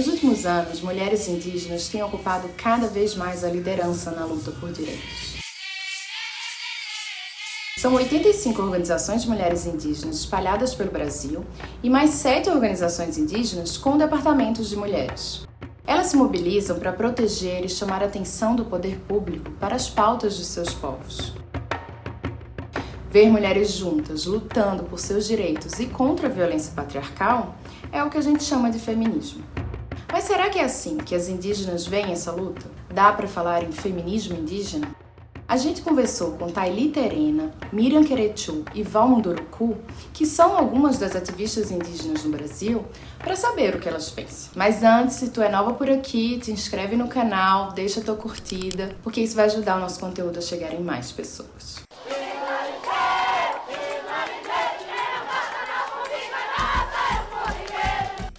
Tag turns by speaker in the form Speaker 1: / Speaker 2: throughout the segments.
Speaker 1: Nos últimos anos, mulheres indígenas têm ocupado cada vez mais a liderança na luta por direitos. São 85 organizações de mulheres indígenas espalhadas pelo Brasil e mais sete organizações indígenas com departamentos de mulheres. Elas se mobilizam para proteger e chamar a atenção do poder público para as pautas de seus povos. Ver mulheres juntas, lutando por seus direitos e contra a violência patriarcal, é o que a gente chama de feminismo. Mas será que é assim que as indígenas veem essa luta? Dá para falar em feminismo indígena? A gente conversou com Thaili Terena, Miriam Querechu e Val Munduruku, que são algumas das ativistas indígenas no Brasil, para saber o que elas pensam. Mas antes, se tu é nova por aqui, te inscreve no canal, deixa tua curtida, porque isso vai ajudar o nosso conteúdo a chegar em mais pessoas.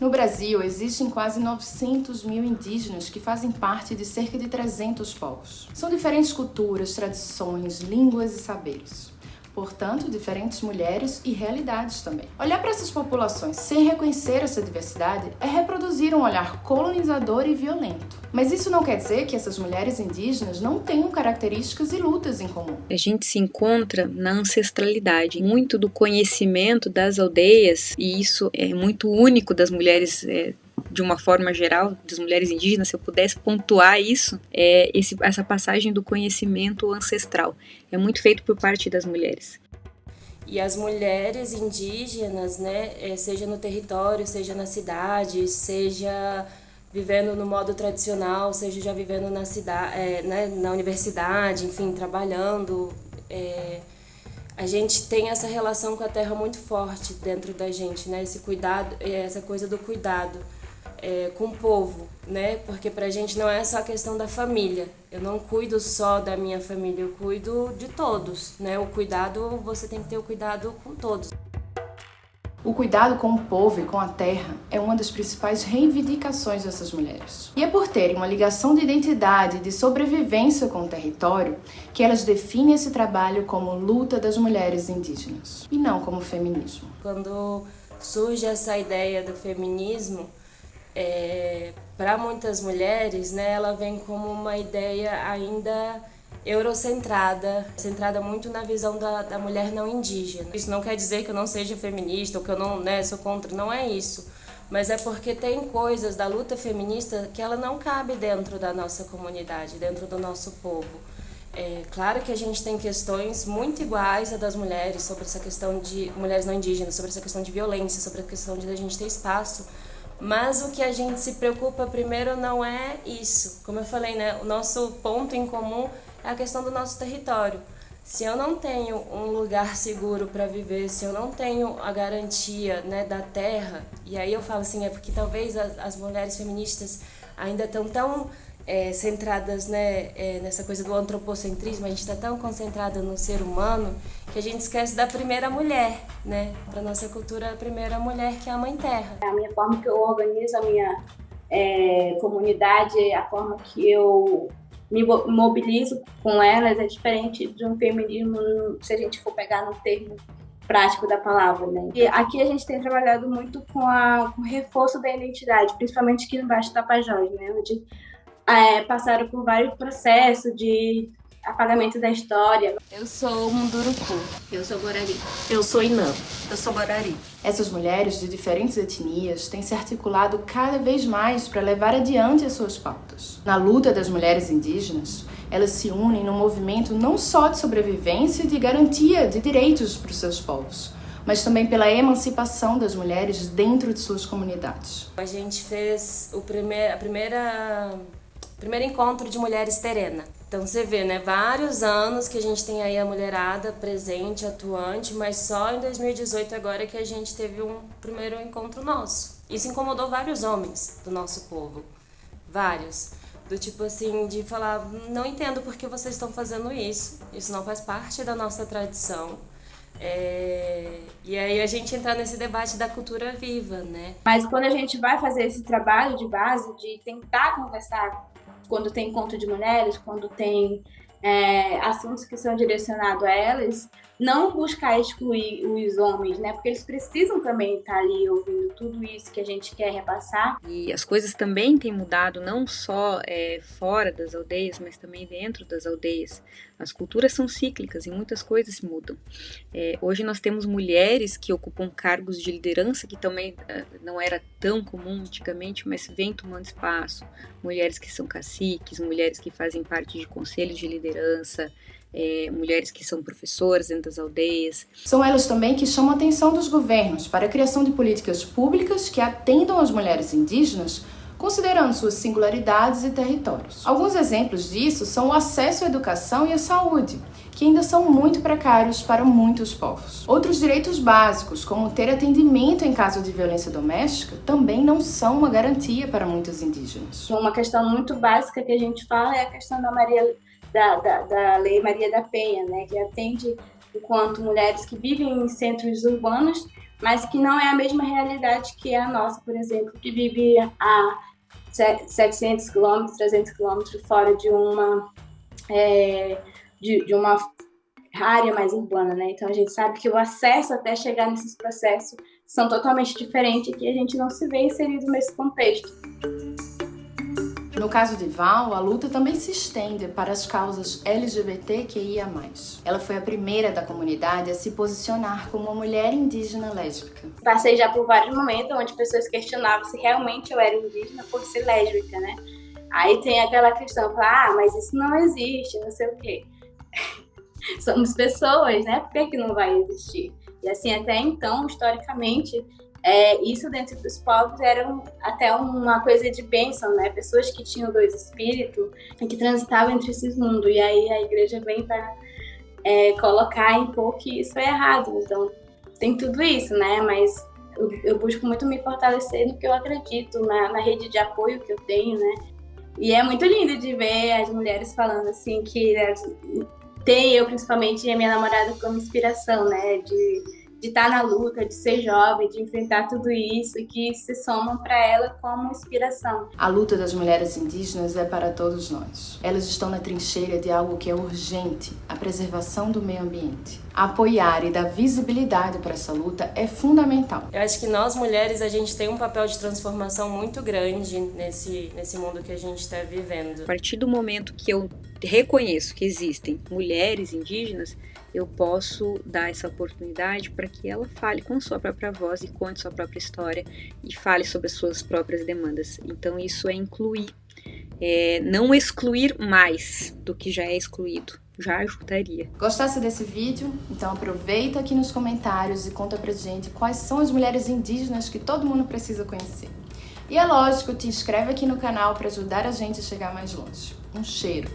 Speaker 1: No Brasil, existem quase 900 mil indígenas que fazem parte de cerca de 300 povos. São diferentes culturas, tradições, línguas e saberes portanto, diferentes mulheres e realidades também. Olhar para essas populações sem reconhecer essa diversidade é reproduzir um olhar colonizador e violento. Mas isso não quer dizer que essas mulheres indígenas não tenham características e lutas em comum.
Speaker 2: A gente se encontra na ancestralidade, muito do conhecimento das aldeias, e isso é muito único das mulheres. É, de uma forma geral, das mulheres indígenas, se eu pudesse pontuar isso, é esse, essa passagem do conhecimento ancestral. É muito feito por parte das mulheres.
Speaker 3: E as mulheres indígenas, né, é, seja no território, seja na cidade, seja vivendo no modo tradicional, seja já vivendo na cidade, é, né, na universidade, enfim, trabalhando, é, a gente tem essa relação com a terra muito forte dentro da gente, né? Esse cuidado, essa coisa do cuidado é, com o povo, né? Porque pra gente não é só a questão da família. Eu não cuido só da minha família, eu cuido de todos, né? O cuidado, você tem que ter o cuidado com todos.
Speaker 1: O cuidado com o povo e com a terra é uma das principais reivindicações dessas mulheres. E é por terem uma ligação de identidade e de sobrevivência com o território que elas definem esse trabalho como luta das mulheres indígenas e não como feminismo.
Speaker 3: Quando surge essa ideia do feminismo, é, para muitas mulheres, né, ela vem como uma ideia ainda eurocentrada, centrada muito na visão da, da mulher não indígena. Isso não quer dizer que eu não seja feminista ou que eu não né, sou contra, não é isso. Mas é porque tem coisas da luta feminista que ela não cabe dentro da nossa comunidade, dentro do nosso povo. É claro que a gente tem questões muito iguais a das mulheres sobre essa questão de mulheres não indígenas, sobre essa questão de violência, sobre a questão de a gente ter espaço mas o que a gente se preocupa primeiro não é isso. Como eu falei, né, o nosso ponto em comum é a questão do nosso território. Se eu não tenho um lugar seguro para viver, se eu não tenho a garantia né, da terra, e aí eu falo assim, é porque talvez as, as mulheres feministas ainda estão tão é, centradas né, é, nessa coisa do antropocentrismo, a gente está tão concentrada no ser humano que a gente esquece da primeira mulher, né? Para nossa cultura, a primeira mulher que é a Mãe Terra.
Speaker 4: A minha forma que eu organizo a minha é, comunidade, a forma que eu me mobilizo com elas é diferente de um feminismo, se a gente for pegar no termo prático da palavra, né? E aqui a gente tem trabalhado muito com, a, com o reforço da identidade, principalmente aqui no Baixo Tapajós, né? Onde é, passaram por vários processos de apagamento da história.
Speaker 3: Eu sou Munduruku.
Speaker 5: Eu sou Borari.
Speaker 6: Eu sou Inã.
Speaker 5: Eu sou Borari.
Speaker 1: Essas mulheres de diferentes etnias têm se articulado cada vez mais para levar adiante as suas pautas. Na luta das mulheres indígenas, elas se unem num movimento não só de sobrevivência e de garantia de direitos para os seus povos, mas também pela emancipação das mulheres dentro de suas comunidades.
Speaker 3: A gente fez o primeir, a primeira primeiro encontro de mulheres terena. Então você vê, né, vários anos que a gente tem aí a mulherada presente, atuante, mas só em 2018 agora que a gente teve um primeiro encontro nosso. Isso incomodou vários homens do nosso povo, vários. Do tipo assim, de falar, não entendo por que vocês estão fazendo isso, isso não faz parte da nossa tradição. É... E aí a gente entra nesse debate da cultura viva, né?
Speaker 4: Mas quando a gente vai fazer esse trabalho de base, de tentar conversar quando tem encontro de mulheres, quando tem é, assuntos que são direcionados a elas, não buscar excluir os homens, né? Porque eles precisam também estar ali ouvindo tudo isso que a gente quer repassar.
Speaker 2: E as coisas também têm mudado, não só é, fora das aldeias, mas também dentro das aldeias. As culturas são cíclicas e muitas coisas mudam. É, hoje nós temos mulheres que ocupam cargos de liderança, que também é, não era tão comum antigamente, mas vem tomando espaço. Mulheres que são caciques, mulheres que fazem parte de conselhos de liderança, é, mulheres que são professoras dentro das aldeias.
Speaker 1: São elas também que chamam a atenção dos governos para a criação de políticas públicas que atendam às mulheres indígenas, considerando suas singularidades e territórios. Alguns exemplos disso são o acesso à educação e à saúde, que ainda são muito precários para muitos povos. Outros direitos básicos, como ter atendimento em caso de violência doméstica, também não são uma garantia para muitos indígenas.
Speaker 4: Uma questão muito básica que a gente fala é a questão da Maria da, da, da Lei Maria da Penha, né, que atende enquanto mulheres que vivem em centros urbanos, mas que não é a mesma realidade que a nossa, por exemplo, que vive a 700 quilômetros, 300 quilômetros fora de uma é, de, de uma área mais urbana, né? Então a gente sabe que o acesso até chegar nesses processos são totalmente diferentes e que a gente não se vê inserido nesse contexto.
Speaker 1: No caso de Val, a luta também se estende para as causas LGBTQIA+. Ela foi a primeira da comunidade a se posicionar como uma mulher indígena lésbica.
Speaker 4: Passei já por vários momentos onde pessoas questionavam se realmente eu era indígena por ser lésbica, né? Aí tem aquela questão, ah, mas isso não existe, não sei o quê. Somos pessoas, né? Por que, que não vai existir? E assim, até então, historicamente, é, isso dentro dos povos era um, até uma coisa de bênção, né? Pessoas que tinham dois espíritos e que transitavam entre esses mundos. E aí a igreja vem para é, colocar em pouco que isso é errado. Então tem tudo isso, né? Mas eu, eu busco muito me fortalecer no que eu acredito, na, na rede de apoio que eu tenho, né? E é muito lindo de ver as mulheres falando assim que né, tem eu principalmente e a minha namorada como inspiração, né? De de estar na luta, de ser jovem, de enfrentar tudo isso e que se somam para ela como inspiração.
Speaker 1: A luta das mulheres indígenas é para todos nós. Elas estão na trincheira de algo que é urgente, a preservação do meio ambiente. Apoiar e dar visibilidade para essa luta é fundamental.
Speaker 3: Eu acho que nós mulheres a gente tem um papel de transformação muito grande nesse nesse mundo que a gente está vivendo.
Speaker 2: A partir do momento que eu reconheço que existem mulheres indígenas, eu posso dar essa oportunidade para que ela fale com sua própria voz e conte sua própria história e fale sobre as suas próprias demandas. Então, isso é incluir, é, não excluir mais do que já é excluído. Já ajudaria.
Speaker 1: Gostasse desse vídeo? Então aproveita aqui nos comentários e conta pra gente quais são as mulheres indígenas que todo mundo precisa conhecer. E é lógico, te inscreve aqui no canal para ajudar a gente a chegar mais longe. Um cheiro!